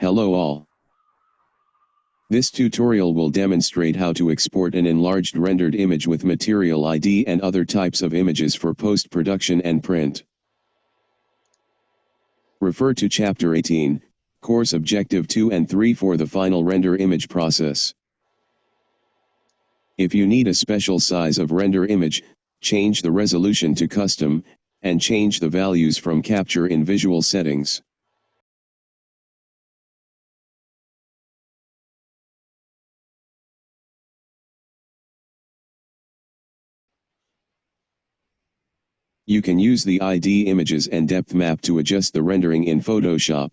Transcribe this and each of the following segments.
Hello all. This tutorial will demonstrate how to export an enlarged rendered image with Material ID and other types of images for post-production and print. Refer to Chapter 18, Course Objective 2 and 3 for the final render image process. If you need a special size of render image, change the resolution to custom, and change the values from capture in visual settings. You can use the ID images and depth map to adjust the rendering in Photoshop.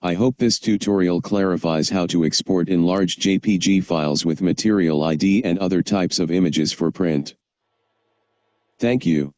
I hope this tutorial clarifies how to export enlarged JPG files with Material ID and other types of images for print. Thank you.